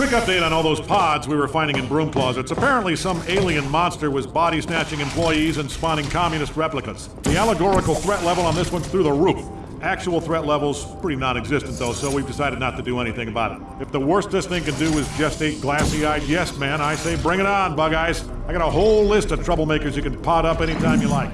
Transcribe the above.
Quick update on all those pods we were finding in broom closets. Apparently, some alien monster was body snatching employees and spawning communist replicas. The allegorical threat level on this one's through the roof. Actual threat level's pretty non existent, though, so we've decided not to do anything about it. If the worst this thing can do is gestate glassy eyed yes man, I say bring it on, Bug Eyes. I got a whole list of troublemakers you can pot up anytime you like.